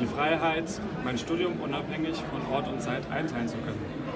Die Freiheit, mein Studium unabhängig von Ort und Zeit einteilen zu können.